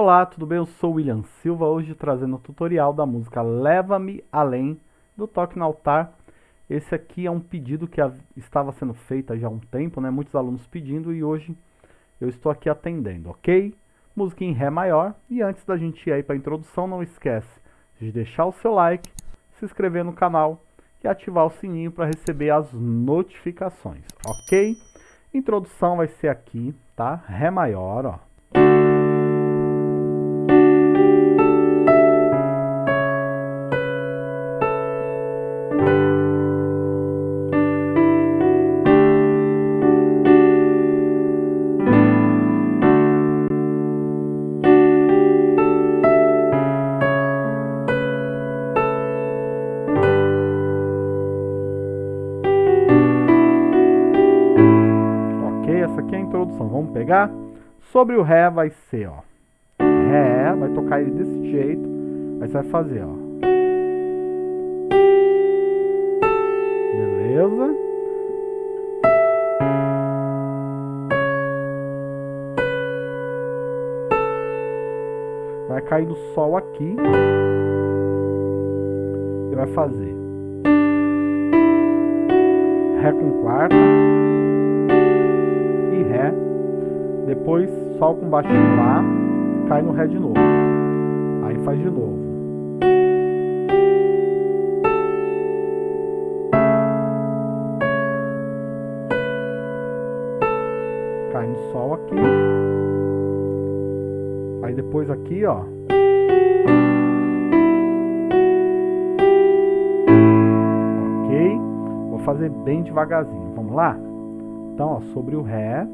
Olá, tudo bem? Eu sou William Silva, hoje trazendo o tutorial da música Leva-me Além, do Toque no Altar. Esse aqui é um pedido que estava sendo feito já há um tempo, né? Muitos alunos pedindo e hoje eu estou aqui atendendo, ok? Música em Ré maior. E antes da gente ir aí para a introdução, não esquece de deixar o seu like, se inscrever no canal e ativar o sininho para receber as notificações, ok? Introdução vai ser aqui, tá? Ré maior, ó. Pegar? Sobre o Ré vai ser, ó. Ré, vai tocar ele desse jeito. Aí você vai fazer, ó. Beleza? Vai cair no Sol aqui. E vai fazer Ré com quarta. Ré, depois Sol com baixinho Lá, cai no Ré de novo. Aí faz de novo. Cai no Sol aqui. Aí depois aqui, ó. Ok? Vou fazer bem devagarzinho. Vamos lá? Então, ó, sobre o Ré,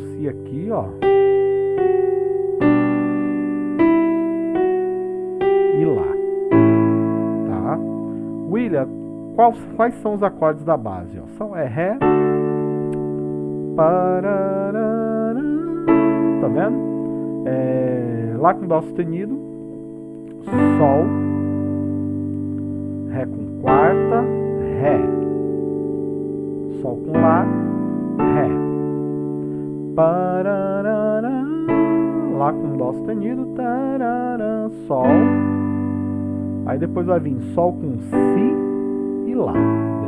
Si aqui, ó. E Lá. Tá? William, quais, quais são os acordes da base? Ó? São é Ré, Tá vendo? É, lá com Dó sustenido, Sol, Ré com quarta, Ré, Sol com Lá, Lá com Dó sustenido, Sol, aí depois vai vir Sol com Si e Lá,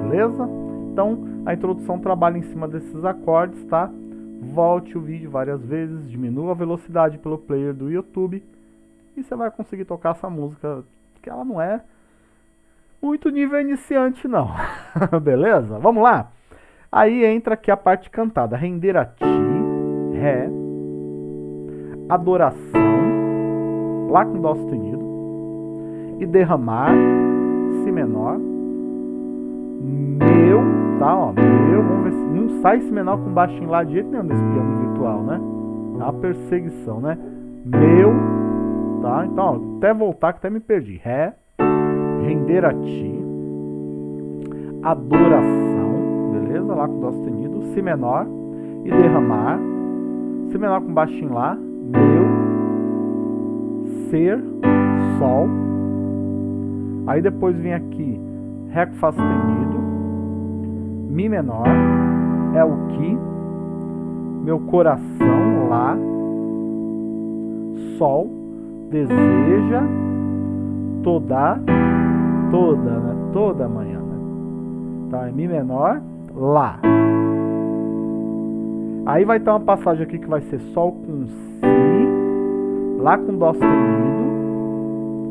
beleza? Então, a introdução trabalha em cima desses acordes, tá? Volte o vídeo várias vezes, diminua a velocidade pelo player do YouTube e você vai conseguir tocar essa música, que ela não é muito nível iniciante não, beleza? Vamos lá? Aí entra aqui a parte cantada, render a ti, ré, adoração, lá com dó sustenido, e derramar, si menor, meu, tá, ó, meu, vamos ver se não sai esse menor com baixinho lá de jeito nenhum nesse piano virtual, né? É uma perseguição, né? Meu, tá? Então, ó, até voltar que até me perdi. Ré, render a ti, adoração, beleza? Lá com dó sustenido, si menor e derramar, si menor com baixinho lá, meu, ser, sol. Aí depois vem aqui Ré com Fá sustenido, Mi menor, é o Que, meu coração, Lá, Sol, deseja, toda, toda, né? Toda manhã, né? Tá, é Mi menor, Lá. Aí vai ter uma passagem aqui que vai ser Sol com Si, Lá com Dó sustenido,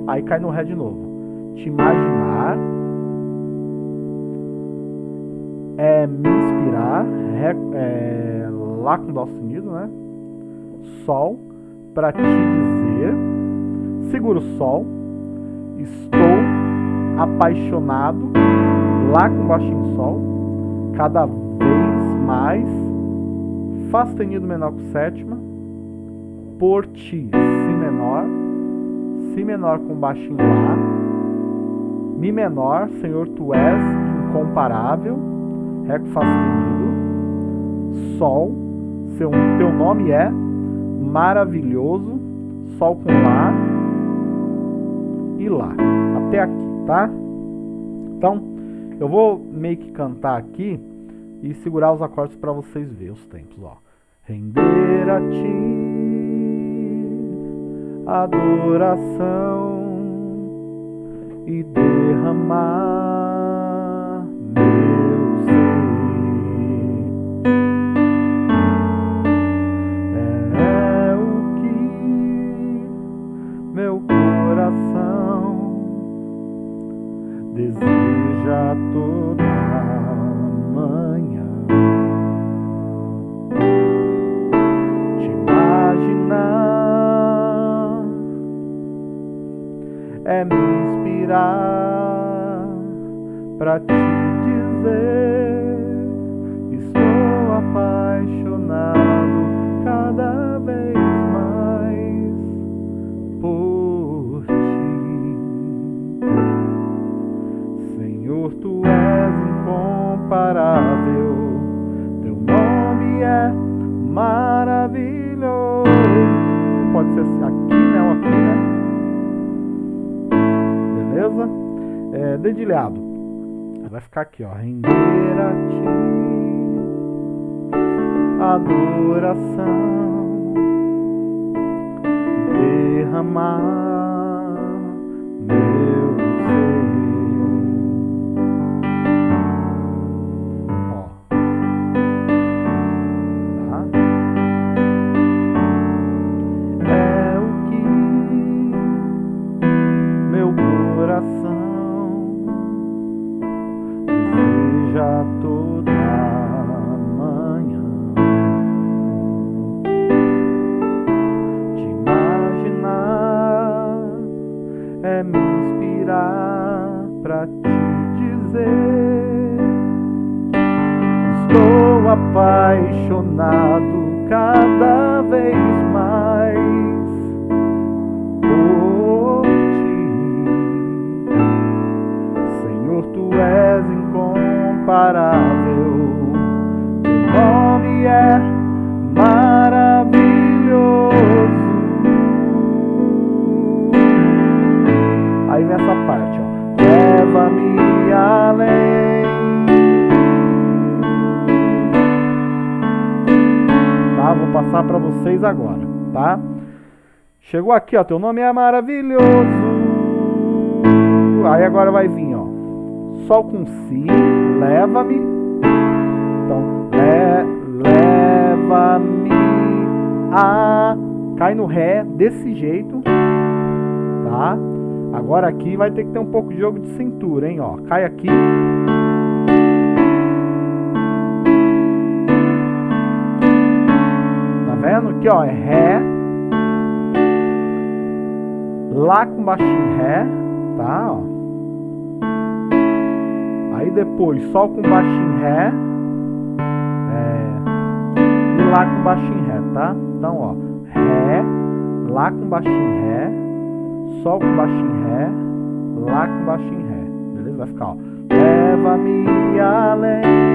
aí cai no Ré de novo. Te imaginar, é me inspirar, é, lá com dó sustenido, né? Sol, para te dizer, segura o Sol, estou apaixonado, Lá com baixinho Sol, cada vez mais, Fá sustenido menor com sétima, por ti, Si menor, Si menor com baixinho Lá, Mi menor, Senhor, tu és incomparável, Ré com Fá sustenido, Sol, seu, teu nome é maravilhoso, Sol com Lá e Lá, até aqui, tá? Então, eu vou meio que cantar aqui e segurar os acordes para vocês verem os tempos, ó. Render a ti adoração e derramar meu ser. É o que meu coração deseja toda Beleza? É, dedilhado. Vai ficar aqui, ó. Render a ti adoração derramar estou apaixonado cada vez mais por ti. Senhor, tu és incomparável, Vou passar para vocês agora, tá? Chegou aqui, ó. Teu nome é maravilhoso. Aí agora vai vir, ó. Sol com Si, leva-me. Então, le, leva-me a. Cai no Ré desse jeito, tá? Agora aqui vai ter que ter um pouco de jogo de cintura, hein? Ó, cai aqui. Vendo? Aqui, ó, é Ré. Lá com baixinho Ré, tá? Ó. Aí depois Sol com baixinho Ré. É, e Lá com baixinho Ré, tá? Então, ó. Ré, Lá com baixinho Ré. Sol com baixinho Ré. Lá com baixinho Ré. Beleza? Vai ficar, ó. Leva-me além.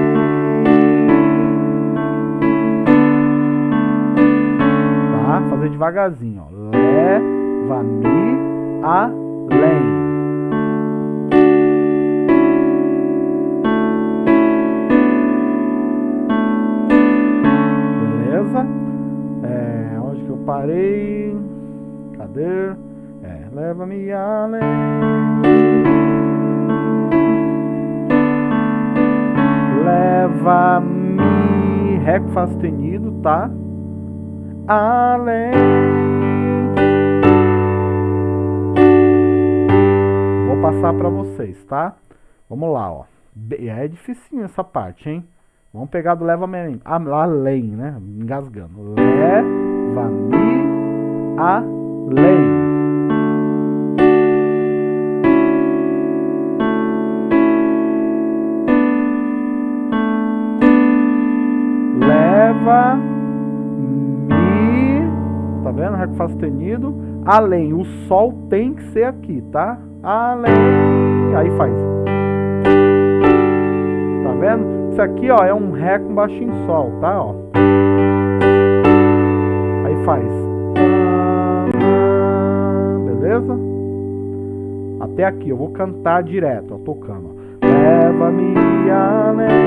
Fazer devagarzinho, ó. Leva-me além. Beleza? É, onde que eu parei? Cadê? É, leva-me além. Leva-me. Ré com Fá sustenido, tá? Além. Vou passar para vocês, tá? Vamos lá, ó. É dificinho essa parte, hein? Vamos pegar do leva-me além, ah, além, né? Engasgando. Leva-me além. Leva-me, tá vendo? Ré com Fá sustenido, além. O Sol tem que ser aqui, tá? Além, aí faz. Tá vendo? Isso aqui, ó, é um Ré com baixinho Sol, tá? Ó. Aí faz. Beleza? Até aqui, eu vou cantar direto, ó, tocando. Leva-me além.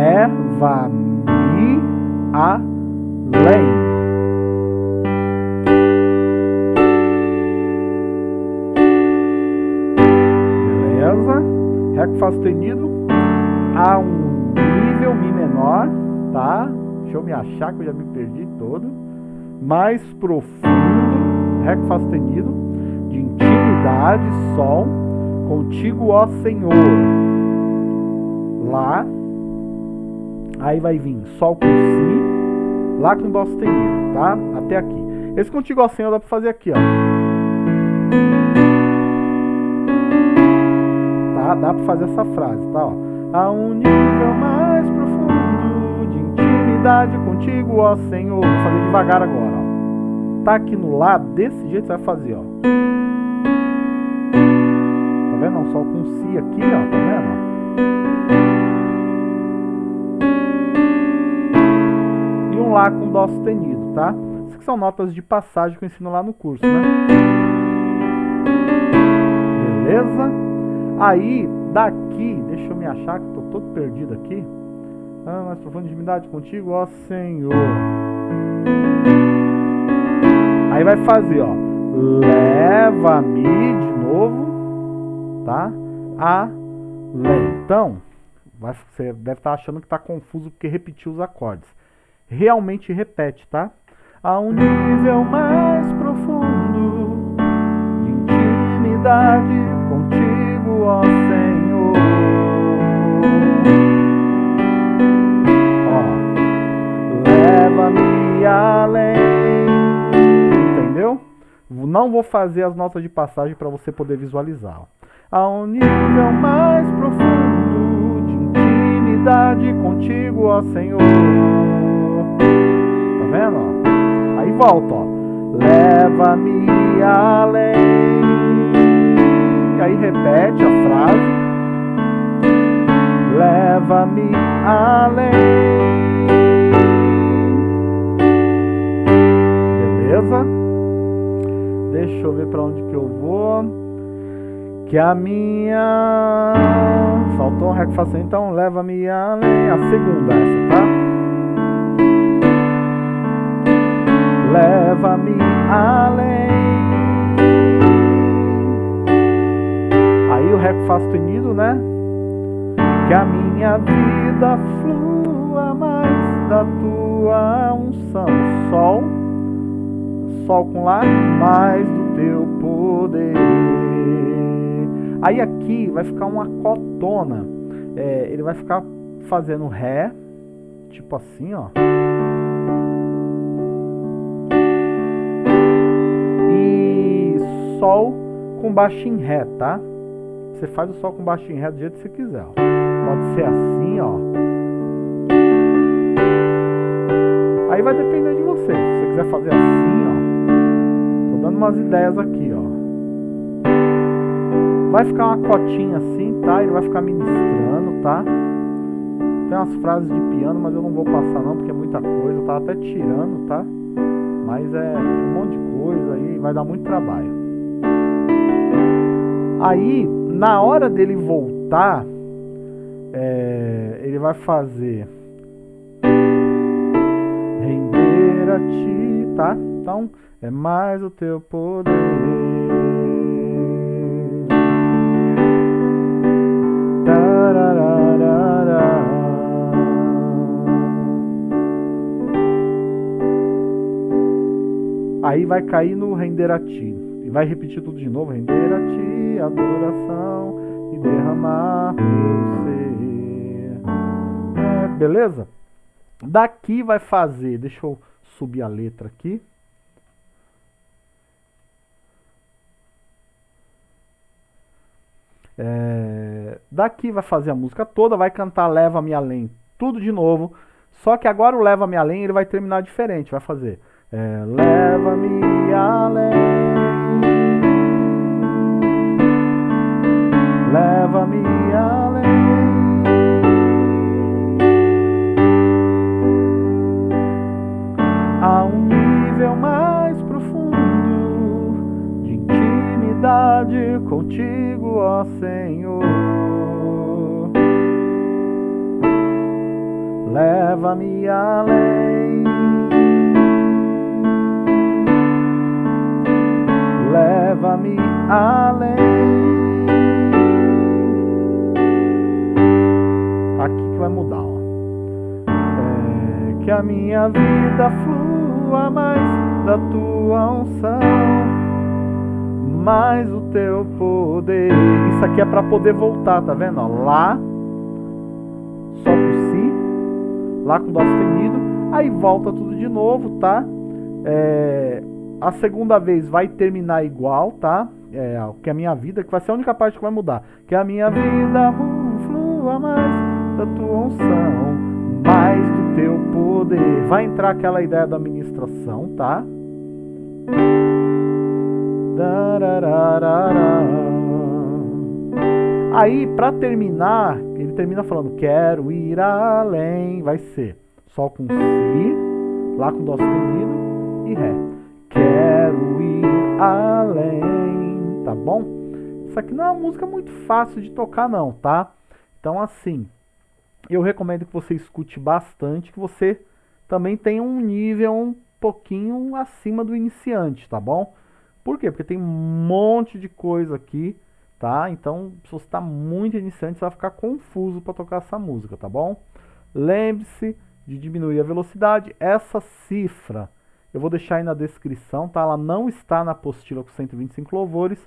Leva-me além. Beleza? Ré com Fá sustenido a um nível Mi menor, tá? Deixa eu me achar que eu já me perdi todo. Mais profundo, Ré com Fá sustenido, de intimidade, Sol, contigo, ó Senhor. Lá, aí vai vir Sol com Si, Lá com Dó sustenido, tá? Até aqui. Esse contigo, Senhor, dá pra fazer aqui, ó. Tá? Dá pra fazer essa frase, tá? Ó. A um nível mais profundo intimidade contigo, ó Senhor. Vou fazer devagar agora, ó. Tá aqui no lado, desse jeito você vai fazer, ó. Tá vendo? Sol com si aqui, ó. Tá vendo? Lá com dó sustenido, tá? Essas são notas de passagem que eu ensino lá no curso, né? Beleza? Aí, daqui, deixa eu me achar que tô todo perdido aqui. Ah, mais profunda intimidade contigo, ó Senhor. Aí vai fazer, ó. Leva-me de novo, tá? Além. Então, vai, você deve estar achando que está confuso porque repetiu os acordes. Realmente repete, tá? A um nível mais profundo de intimidade contigo, ó Senhor. leva-me além. Entendeu? Não vou fazer as notas de passagem para você poder visualizar. A um nível mais profundo de intimidade contigo, ó Senhor. Volta, ó. Leva-me além. E aí repete a frase. Leva-me além. beleza? Deixa eu ver para onde que eu vou. Que a minha... Faltou um ré que então leva-me além. A segunda essa, tá? Leva-me além. Aí o que faz sustenido, né? Que a minha vida flua mais da tua unção. Sol sol com lá, mais do teu poder. Aí aqui vai ficar uma cotona. É, ele vai ficar fazendo ré, tipo assim, ó. Sol com baixo em ré, tá? Você faz o sol com baixo em ré do jeito que você quiser. Ó. Pode ser assim, ó. Aí vai depender de você. Se você quiser fazer assim, ó dando umas ideias aqui, ó. Vai ficar uma cotinha assim, tá? Ele vai ficar ministrando, tá? Tem umas frases de piano, mas eu não vou passar não, porque é muita coisa. Eu tava até tirando, tá? Mas é um monte de coisa aí, vai dar muito trabalho. Aí, Na hora dele voltar, é, ele vai fazer render a ti, tá? Então, é mais o teu poder. Aí vai cair no render a ti. Vai repetir tudo de novo: render a ti, adoração e derramar meu ser. É, beleza? Daqui vai fazer, deixa eu subir a letra aqui. É, daqui vai fazer a música toda, vai cantar Leva-me Além, tudo de novo. Só que agora o Leva-me Além ele vai terminar diferente, vai fazer é, Leva-me além, leva-me além. A um nível mais profundo de intimidade contigo, ó Senhor. Leva-me além. leva-me além. Vai mudar, ó. É, que a minha vida flua mais da tua unção, mais o teu poder. Isso aqui é para poder voltar, tá vendo? Ó, lá, só por si, lá com dó sustenido, aí volta tudo de novo, tá? É, a segunda vez vai terminar igual, tá? É, que é a minha vida, que vai ser a única parte que vai mudar. Que a minha vida flua mais da tua unção, mais do teu poder. Vai entrar aquela ideia da ministração, tá? Aí, para terminar, ele termina falando: Quero ir além. Vai ser Sol com Si, Lá com Dó sustenido e Ré quero ir além, tá bom? Isso aqui não é uma música muito fácil de tocar não, tá? Então assim, eu recomendo que você escute bastante, que você também tenha um nível um pouquinho acima do iniciante, tá bom? Por quê? Porque tem um monte de coisa aqui, tá? Então, se você está muito iniciante, você vai ficar confuso para tocar essa música, tá bom? Lembre-se de diminuir a velocidade. Essa cifra eu vou deixar aí na descrição, tá? Ela não está na apostila com 125 louvores,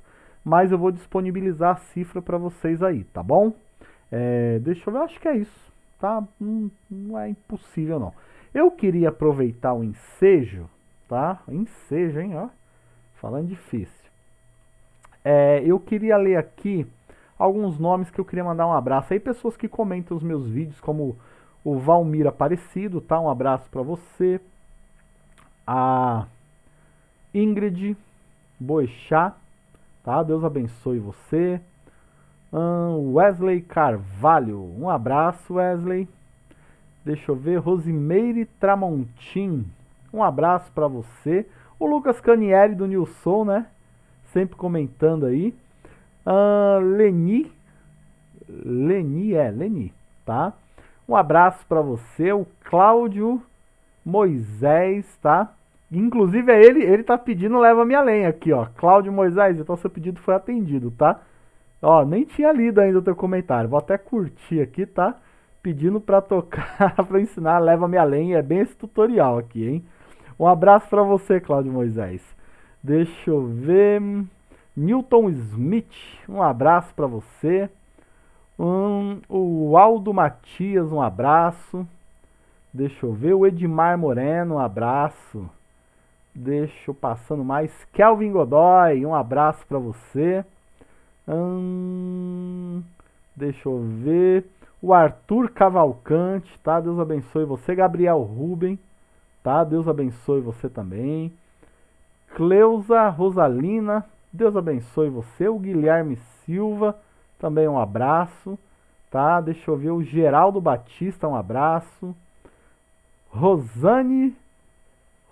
mas eu vou disponibilizar a cifra para vocês aí, tá bom? É, deixa eu ver, acho que é isso, tá? Hum, não é impossível não. Eu queria aproveitar o ensejo, tá? Ensejo, hein, ó. Falando difícil. É, eu queria ler aqui alguns nomes que eu queria mandar um abraço. Aí pessoas que comentam os meus vídeos, como o Valmir Aparecido, tá? Um abraço para você a Ingrid Boixá, tá? Deus abençoe você. Wesley Carvalho, um abraço, Wesley. Deixa eu ver, Rosimeire Tramontim, um abraço para você. O Lucas Canieri do Nilson, né? Sempre comentando aí. Uh, Leni, Leni, é, Leni, tá? Um abraço para você. O Cláudio Moisés, tá? Inclusive é ele, ele tá pedindo leva minha lenha aqui, ó. Cláudio Moisés, então seu pedido foi atendido, tá? Ó, nem tinha lido ainda o teu comentário. Vou até curtir aqui, tá? Pedindo para tocar, para ensinar leva minha lenha, é bem esse tutorial aqui, hein? Um abraço para você, Cláudio Moisés. Deixa eu ver. Newton Smith, um abraço para você. Um, o Aldo Matias, um abraço. Deixa eu ver. O Edmar Moreno, um abraço. Deixa eu passando mais. Kelvin Godoy, um abraço para você. Hum, deixa eu ver. O Arthur Cavalcante, tá? Deus abençoe você. Gabriel Ruben, tá? Deus abençoe você também. Cleusa Rosalina, Deus abençoe você. O Guilherme Silva, também um abraço, tá? Deixa eu ver. O Geraldo Batista, um abraço. Rosane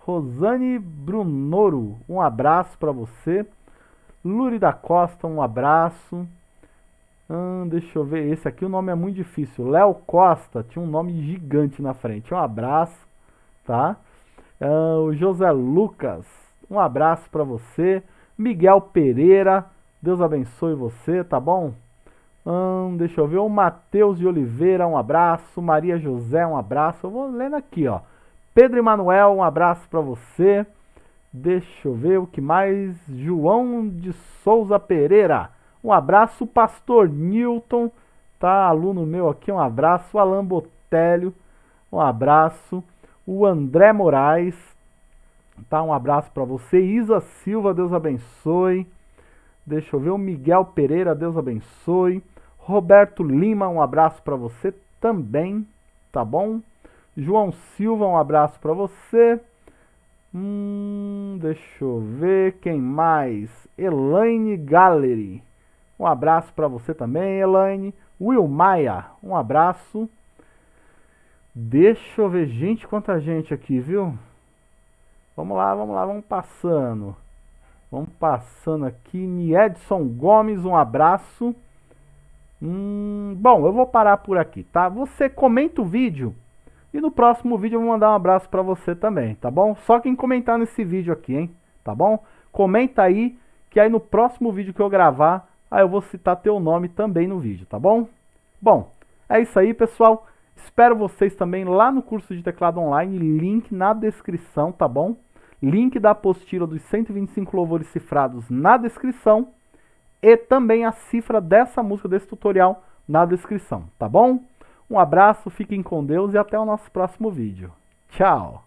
Rosane Brunoro, um abraço para você. Luri da Costa, um abraço. Hum, deixa eu ver, esse aqui o nome é muito difícil. Léo Costa, tinha um nome gigante na frente. Um abraço, tá? Hum, o José Lucas, um abraço para você. Miguel Pereira, Deus abençoe você, tá bom? Hum, deixa eu ver, o Matheus de Oliveira, um abraço. Maria José, um abraço. Eu vou lendo aqui, ó. Pedro Emanuel, um abraço para você. Deixa eu ver o que mais. João de Souza Pereira. Um abraço, pastor Newton, tá? Aluno meu aqui, um abraço. Alan Botelho, um abraço. O André Moraes, tá? Um abraço para você. Isa Silva, Deus abençoe. Deixa eu ver o Miguel Pereira, Deus abençoe. Roberto Lima, um abraço para você também, tá bom? João Silva, um abraço para você. Hum, deixa eu ver quem mais. Elaine Gallery. Um abraço para você também, Elaine. Will Maia, um abraço. Deixa eu ver, gente, quanta gente aqui, viu? Vamos lá, vamos lá, vamos passando. Vamos passando aqui. Niedson Gomes, um abraço. Hum, bom, eu vou parar por aqui, tá? Você comenta o vídeo e no próximo vídeo eu vou mandar um abraço para você também, tá bom? Só quem comentar nesse vídeo aqui, hein? Tá bom? Comenta aí, que aí no próximo vídeo que eu gravar, aí eu vou citar teu nome também no vídeo, tá bom? Bom, é isso aí, pessoal. Espero vocês também lá no curso de teclado online, link na descrição, tá bom? Link da apostila dos 125 louvores cifrados na descrição e também a cifra dessa música, desse tutorial na descrição, tá bom? Um abraço, fiquem com Deus e até o nosso próximo vídeo. Tchau!